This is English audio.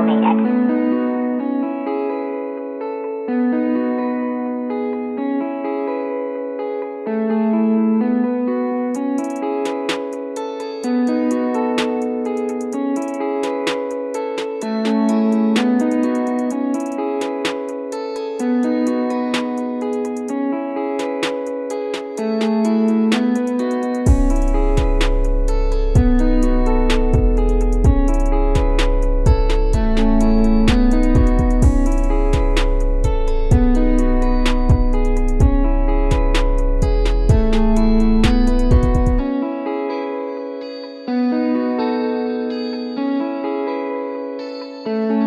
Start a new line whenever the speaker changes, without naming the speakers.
I made it.
thank you